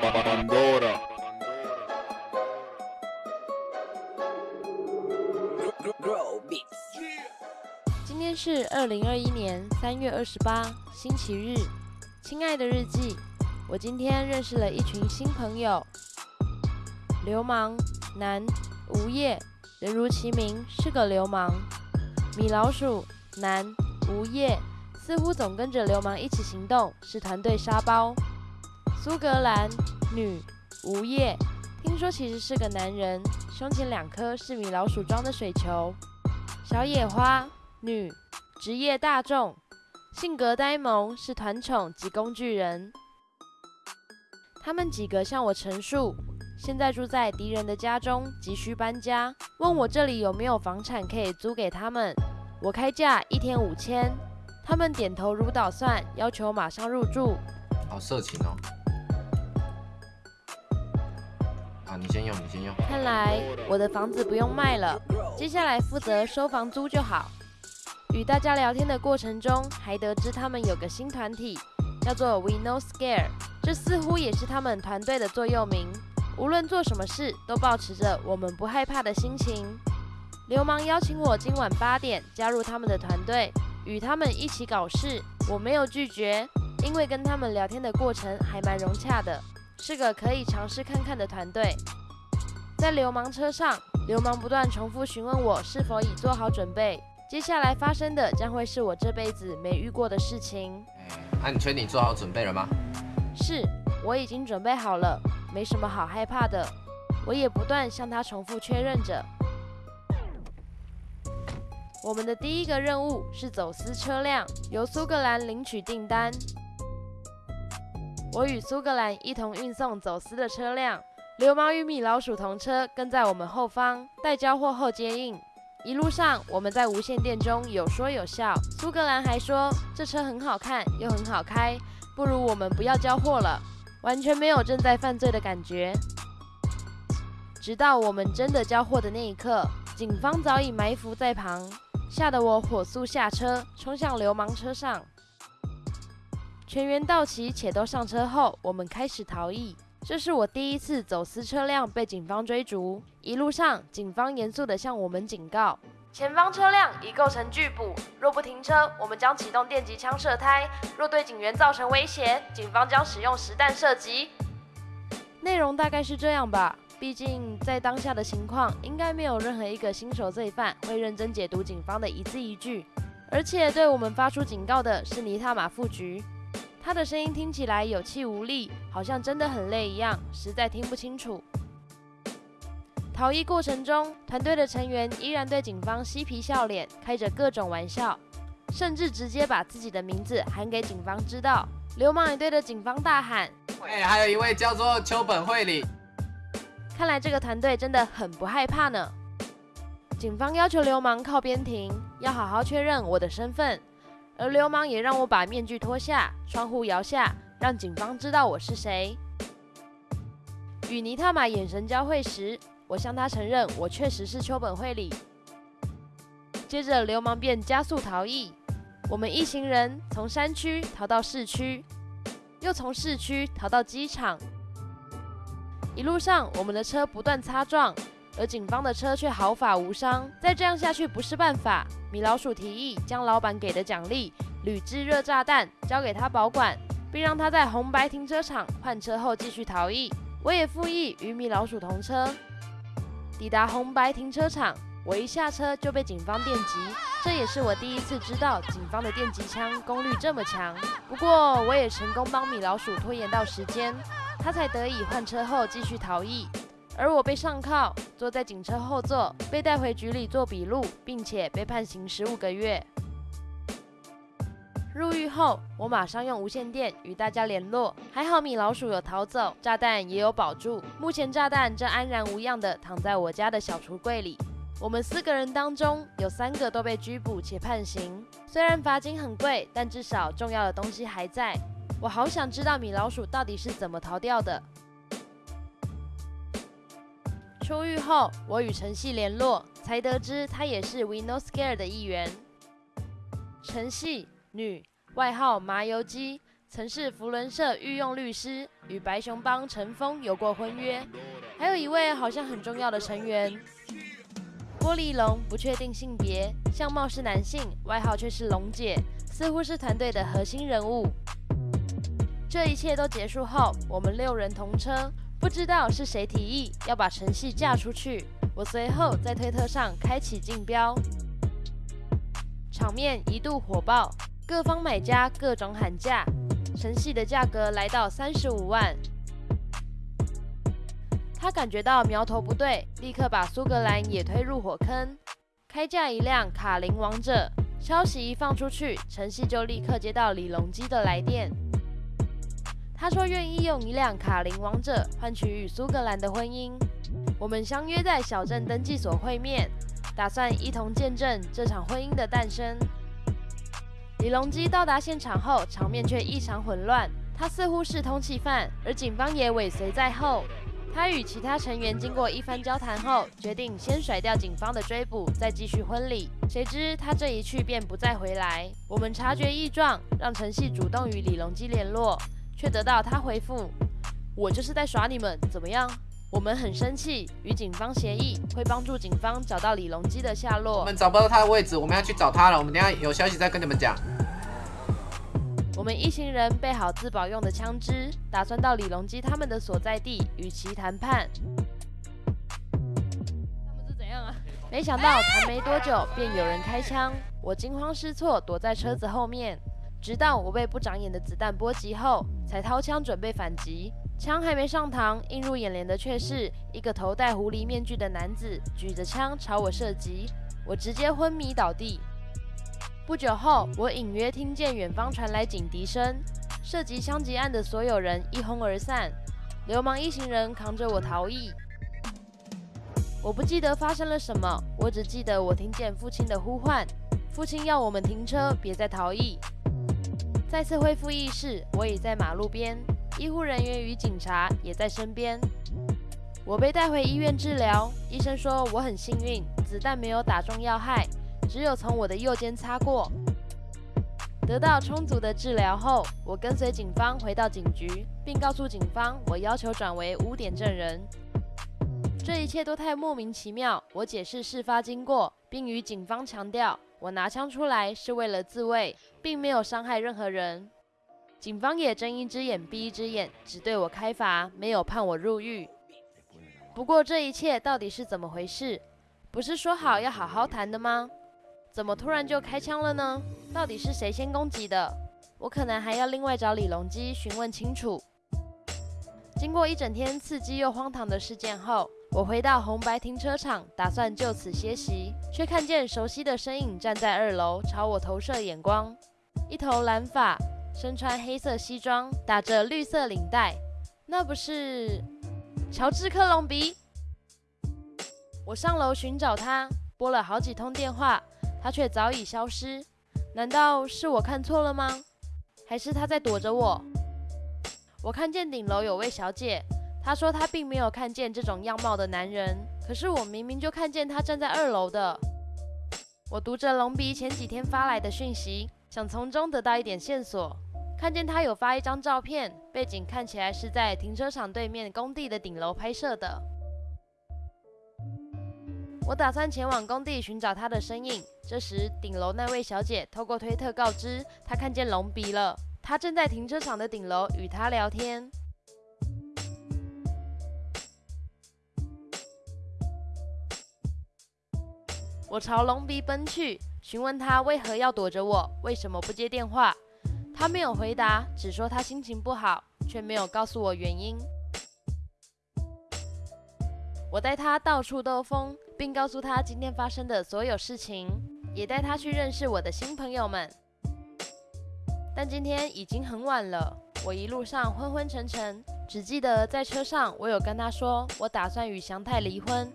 Pandora. 今天是二零二一年三月二十八，星期日。亲爱的日记，我今天认识了一群新朋友。流氓男，无业，人如其名，是个流氓。米老鼠男，无业，似乎总跟着流氓一起行动，是团队沙包。苏格兰女，无业，听说其实是个男人，胸前两颗是米老鼠装的水球。小野花女，职业大众，性格呆萌，是团宠及工具人。他们几个向我陈述，现在住在敌人的家中，急需搬家，问我这里有没有房产可以租给他们。我开价一天五千，他们点头如捣蒜，要求马上入住。好色情哦。你先用，你先用。看来我的房子不用卖了，接下来负责收房租就好。与大家聊天的过程中，还得知他们有个新团体，叫做 We No Scare，这似乎也是他们团队的座右铭。无论做什么事，都保持着我们不害怕的心情。流氓邀请我今晚八点加入他们的团队，与他们一起搞事。我没有拒绝，因为跟他们聊天的过程还蛮融洽的。是个可以尝试看看的团队。在流氓车上，流氓不断重复询问我是否已做好准备。接下来发生的将会是我这辈子没遇过的事情。那你确定做好准备了吗？是，我已经准备好了，没什么好害怕的。我也不断向他重复确认着。我们的第一个任务是走私车辆，由苏格兰领取订单。我与苏格兰一同运送走私的车辆，流氓与米老鼠同车，跟在我们后方，待交货后接应。一路上，我们在无线电中有说有笑。苏格兰还说这车很好看，又很好开，不如我们不要交货了，完全没有正在犯罪的感觉。直到我们真的交货的那一刻，警方早已埋伏在旁，吓得我火速下车，冲向流氓车上。全员到齐且都上车后，我们开始逃逸。这是我第一次走私车辆被警方追逐。一路上，警方严肃地向我们警告：前方车辆已构成拒捕，若不停车，我们将启动电击枪射胎；若对警员造成威胁，警方将使用实弹射击。内容大概是这样吧。毕竟在当下的情况，应该没有任何一个新手罪犯会认真解读警方的一字一句。而且对我们发出警告的是尼塔马副局。他的声音听起来有气无力，好像真的很累一样，实在听不清楚。逃逸过程中，团队的成员依然对警方嬉皮笑脸，开着各种玩笑，甚至直接把自己的名字喊给警方知道。流氓也对着警方大喊：“喂，还有一位叫做秋本惠里。”看来这个团队真的很不害怕呢。警方要求流氓靠边停，要好好确认我的身份。而流氓也让我把面具脱下，窗户摇下，让警方知道我是谁。与尼塔玛眼神交汇时，我向他承认我确实是秋本惠里。接着，流氓便加速逃逸。我们一行人从山区逃到市区，又从市区逃到机场。一路上，我们的车不断擦撞。而警方的车却毫发无伤，再这样下去不是办法。米老鼠提议将老板给的奖励铝制热炸弹交给他保管，并让他在红白停车场换车后继续逃逸。我也附议与米老鼠同车。抵达红白停车场，我一下车就被警方电击，这也是我第一次知道警方的电击枪功率这么强。不过我也成功帮米老鼠拖延到时间，他才得以换车后继续逃逸。而我被上铐，坐在警车后座，被带回局里做笔录，并且被判刑十五个月。入狱后，我马上用无线电与大家联络。还好米老鼠有逃走，炸弹也有保住。目前炸弹正安然无恙地躺在我家的小橱柜里。我们四个人当中有三个都被拘捕且判刑，虽然罚金很贵，但至少重要的东西还在。我好想知道米老鼠到底是怎么逃掉的。出狱后，我与陈曦联络，才得知她也是 We No Scare 的一员。陈曦，女，外号麻油鸡，曾是福伦社御用律师，与白熊帮陈峰有过婚约。还有一位好像很重要的成员，玻璃龙，不确定性别，相貌是男性，外号却是龙姐，似乎是团队的核心人物。这一切都结束后，我们六人同车，不知道是谁提议要把陈系嫁出去。我随后在推特上开启竞标，场面一度火爆，各方买家各种喊价，陈系的价格来到三十五万。他感觉到苗头不对，立刻把苏格兰也推入火坑，开价一辆卡林王者。消息一放出去，陈曦就立刻接到李隆基的来电。他说愿意用一辆卡林王者换取与苏格兰的婚姻。我们相约在小镇登记所会面，打算一同见证这场婚姻的诞生。李隆基到达现场后，场面却异常混乱。他似乎是通缉犯，而警方也尾随在后。他与其他成员经过一番交谈后，决定先甩掉警方的追捕，再继续婚礼。谁知他这一去便不再回来。我们察觉异状，让陈系主动与李隆基联络。却得到他回复：“我就是在耍你们，怎么样？”我们很生气，与警方协议会帮助警方找到李隆基的下落。我们找不到他的位置，我们要去找他了。我们等下有消息再跟你们讲。我们一行人备好自保用的枪支，打算到李隆基他们的所在地与其谈判。他们是怎样啊？没想到谈没多久，便有人开枪，我惊慌失措，躲在车子后面。直到我被不长眼的子弹波及后，才掏枪准备反击。枪还没上膛，映入眼帘的却是一个头戴狐狸面具的男子举着枪朝我射击，我直接昏迷倒地。不久后，我隐约听见远方传来警笛声，涉及枪击案的所有人一哄而散，流氓一行人扛着我逃逸。我不记得发生了什么，我只记得我听见父亲的呼唤，父亲要我们停车，别再逃逸。再次恢复意识，我已在马路边，医护人员与警察也在身边。我被带回医院治疗，医生说我很幸运，子弹没有打中要害，只有从我的右肩擦过。得到充足的治疗后，我跟随警方回到警局，并告诉警方我要求转为污点证人。这一切都太莫名其妙。我解释事发经过，并与警方强调。我拿枪出来是为了自卫，并没有伤害任何人。警方也睁一只眼闭一只眼，只对我开罚，没有判我入狱。不过这一切到底是怎么回事？不是说好要好好谈的吗？怎么突然就开枪了呢？到底是谁先攻击的？我可能还要另外找李隆基询问清楚。经过一整天刺激又荒唐的事件后。我回到红白停车场，打算就此歇息，却看见熟悉的身影站在二楼，朝我投射眼光。一头蓝发，身穿黑色西装，打着绿色领带，那不是乔治·克隆比？我上楼寻找他，拨了好几通电话，他却早已消失。难道是我看错了吗？还是他在躲着我？我看见顶楼有位小姐。他说他并没有看见这种样貌的男人，可是我明明就看见他站在二楼的。我读着龙鼻前几天发来的讯息，想从中得到一点线索。看见他有发一张照片，背景看起来是在停车场对面工地的顶楼拍摄的。我打算前往工地寻找他的身影。这时，顶楼那位小姐透过推特告知，她看见龙鼻了，他正在停车场的顶楼与他聊天。我朝龙鼻奔去，询问他为何要躲着我，为什么不接电话。他没有回答，只说他心情不好，却没有告诉我原因。我带他到处兜风，并告诉他今天发生的所有事情，也带他去认识我的新朋友们。但今天已经很晚了，我一路上昏昏沉沉，只记得在车上我有跟他说，我打算与祥太离婚。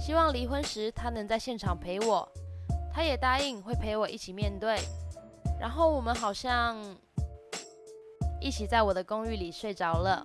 希望离婚时他能在现场陪我，他也答应会陪我一起面对。然后我们好像一起在我的公寓里睡着了。